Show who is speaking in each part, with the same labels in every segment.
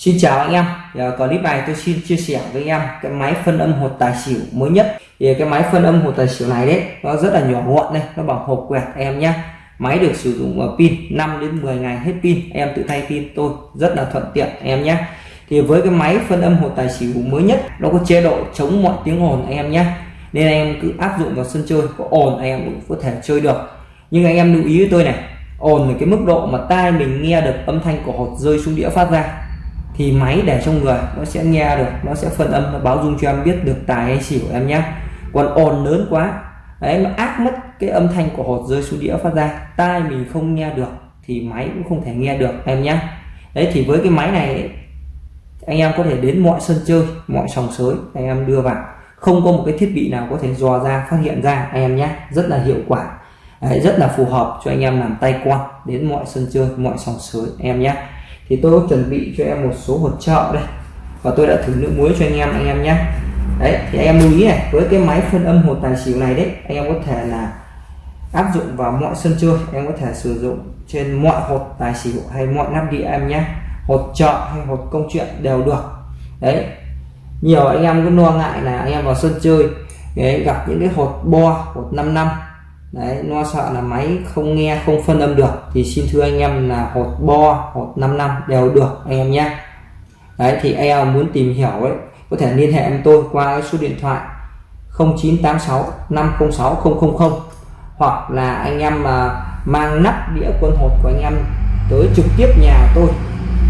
Speaker 1: Xin chào anh em. Giờ clip này tôi xin chia sẻ với anh em cái máy phân âm hột tài xỉu mới nhất. Thì cái máy phân âm hột tài xỉu này đấy, nó rất là nhỏ gọn đây, nó bằng hộp quẹt em nhé. Máy được sử dụng ở pin 5 đến 10 ngày hết pin. Em tự thay pin, tôi rất là thuận tiện em nhé. Thì với cái máy phân âm hột tài xỉu mới nhất, nó có chế độ chống mọi tiếng ồn anh em nhé. Nên em cứ áp dụng vào sân chơi, có ồn anh em cũng có thể chơi được. Nhưng anh em lưu ý với tôi này, ồn là cái mức độ mà tai mình nghe được âm thanh của hột rơi xuống đĩa phát ra thì máy để trong người nó sẽ nghe được nó sẽ phân âm nó báo dung cho em biết được tài hay xỉu em nhé còn ồn lớn quá. Đấy nó áp mất cái âm thanh của hột rơi xuống đĩa phát ra tai mình không nghe được thì máy cũng không thể nghe được em nhé đấy thì với cái máy này anh em có thể đến mọi sân chơi mọi sòng sới anh em đưa vào. Không có một cái thiết bị nào có thể dò ra phát hiện ra anh em nhé rất là hiệu quả. Đấy, rất là phù hợp cho anh em làm tay quan đến mọi sân chơi mọi sòng sới em nhé thì tôi chuẩn bị cho em một số hột trợ đây. Và tôi đã thử nước muối cho anh em anh em nhé. Đấy thì anh em lưu ý này với cái máy phân âm hột tài xỉu này đấy anh em có thể là áp dụng vào mọi sân chơi. Em có thể sử dụng trên mọi hột tài xỉu hay mọi nắp đĩa em nhé. Hột trợ hay hột công chuyện đều được. Đấy nhiều anh em cứ lo ngại là anh em vào sân chơi đấy, gặp những cái hột bo hột 5 năm đấy, lo sợ là máy không nghe, không phân âm được, thì xin thưa anh em là hột bo, hột 5 năm đều được, anh em nhé. Đấy, thì e anh em muốn tìm hiểu ấy, có thể liên hệ với tôi qua cái số điện thoại 0986 506 000 hoặc là anh em mà mang nắp đĩa quân hột của anh em tới trực tiếp nhà tôi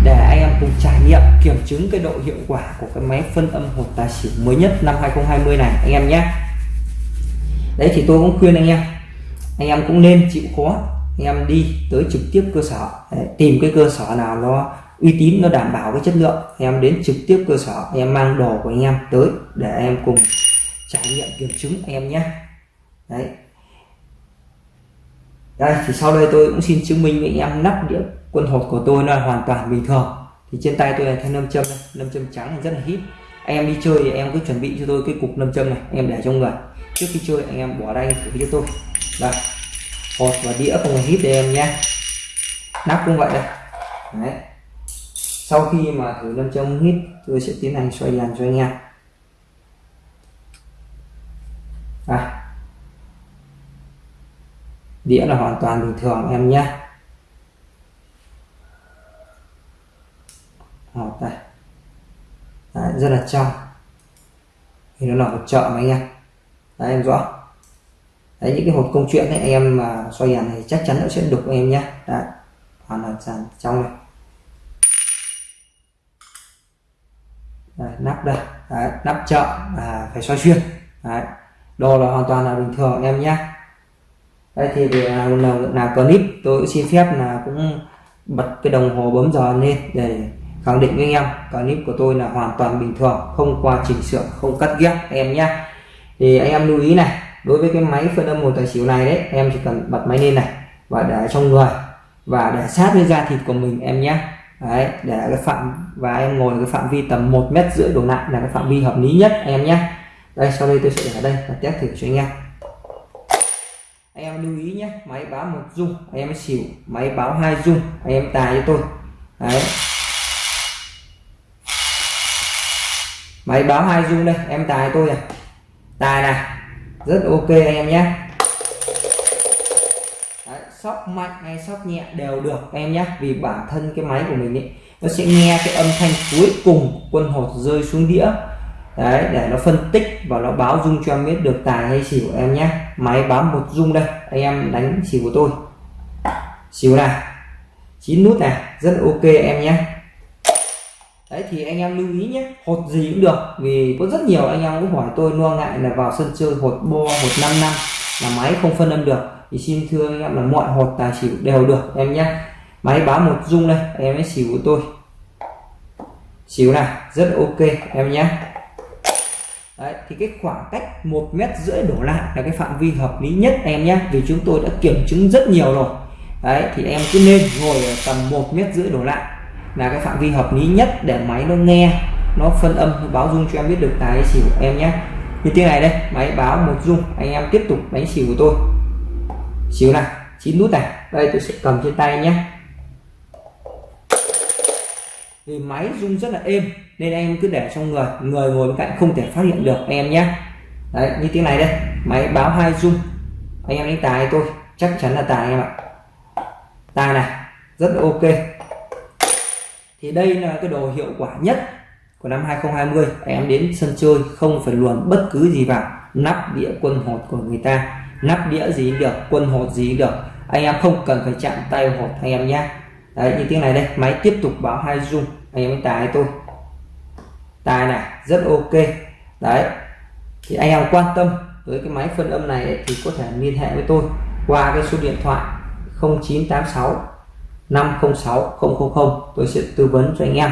Speaker 1: để anh em cùng trải nghiệm, kiểm chứng cái độ hiệu quả của cái máy phân âm hột tài xỉu mới nhất năm 2020 này, anh em nhé. Đấy, thì tôi cũng khuyên anh em anh em cũng nên chịu khó. Anh em đi tới trực tiếp cơ sở đấy, tìm cái cơ sở nào nó uy tín nó đảm bảo cái chất lượng. Anh em đến trực tiếp cơ sở anh em mang đồ của anh em tới để anh em cùng trải nghiệm kiểm chứng anh em nhé. Đấy. Đây thì sau đây tôi cũng xin chứng minh với anh em nắp đĩa quân hột của tôi là hoàn toàn bình thường. Thì trên tay tôi là thanh nâm châm nâm châm trắng này rất là hít. Anh em đi chơi thì em cứ chuẩn bị cho tôi cái cục nâm châm này em để trong người. Trước khi chơi anh em bỏ đây thử cho tôi đây. Hột và đĩa không hề hít đây em nhé nắp cũng vậy đây. Đấy. Sau khi mà thử nâm châm hít tôi sẽ tiến hành xoay dàn cho anh em. À, đĩa là hoàn toàn bình thường em nhé. Hột đây. Đấy, rất là trong. Thì nó là một chợ mà anh em. Đấy em rõ đấy những cái hộp công chuyện ấy em mà xoay đèn này chắc chắn nó sẽ đục em nhé. Đấy hoàn toàn trong này. Đấy, nắp đây. Đấy, nắp chợ à, phải xoay xuyên. Đấy đồ là hoàn toàn là bình thường em nhé. Đây thì để à, nào nào là clip tôi xin phép là cũng bật cái đồng hồ bấm giờ lên để khẳng định với anh em. Clip của tôi là hoàn toàn bình thường không qua chỉnh sửa không cắt ghép em nhé. Thì anh em lưu ý này đối với cái máy phân âm một tài xỉu này đấy, em chỉ cần bật máy lên này và để trong người và để sát với da thịt của mình em nhé. Đấy, để cái phạm, và em ngồi cái phạm vi tầm một mét rưỡi đổ lại là cái phạm vi hợp lý nhất em nhé. Đây, sau đây tôi sẽ để ở đây và test thử cho anh em. Anh em lưu ý nhé, máy báo một dung anh em xỉu, máy báo hai dung anh em tài cho tôi. Đấy. Máy báo hai dung đây, em tài tôi này. Tài này rất ok anh em nhé. Đấy, sóc mạnh hay sóc nhẹ đều được em nhé. Vì bản thân cái máy của mình ấy nó sẽ nghe cái âm thanh cuối cùng quân hột rơi xuống đĩa. Đấy để nó phân tích và nó báo dung cho em biết được tài hay xỉu em nhé. Máy bám một dung đây anh em đánh xỉu của tôi. Xỉu này chín nút này rất ok em nhé đấy thì anh em lưu ý nhé hột gì cũng được vì có rất nhiều anh em cũng hỏi tôi lo ngại là vào sân chơi hột bo hột 5 năm là máy không phân âm được. Thì xin thưa anh em là mọi hột tài xỉu đều được em nhé. Máy báo một dung đây em ấy xỉu của tôi. Xỉu này rất ok em nhé. Đấy, thì cái khoảng cách một mét rưỡi đổ lại là cái phạm vi hợp lý nhất em nhé vì chúng tôi đã kiểm chứng rất nhiều rồi. Đấy thì em cứ nên ngồi ở tầm một mét rưỡi đổ lại là cái phạm vi hợp lý nhất để máy nó nghe, nó phân âm, nó báo dung cho em biết được tài xỉu em nhé. Như thế này đây, máy báo một dung anh em tiếp tục đánh xỉu của tôi. Xỉu này, chín nút này. Đây, tôi sẽ cầm trên tay nhé. Thì máy rung rất là êm, nên em cứ để trong người người ngồi bên cạnh không thể phát hiện được anh em nhé. Đấy, như tiếng này đây, máy báo hai rung. Anh em đánh tài tôi, chắc chắn là tài anh em ạ. Tài này, rất là ok thì đây là cái đồ hiệu quả nhất của năm 2020 em đến sân chơi không phải luồn bất cứ gì vào. Nắp đĩa quân hột của người ta. Nắp đĩa gì được, quân hột gì được. Anh em không cần phải chạm tay hột anh em nhé. Đấy như tiếng này đây. Máy tiếp tục báo hai dung anh em tài tôi tài này, rất ok. Đấy. Thì anh em quan tâm với cái máy phân âm này thì có thể liên hệ với tôi qua cái số điện thoại 0986 506 000 tôi sẽ tư vấn cho anh em.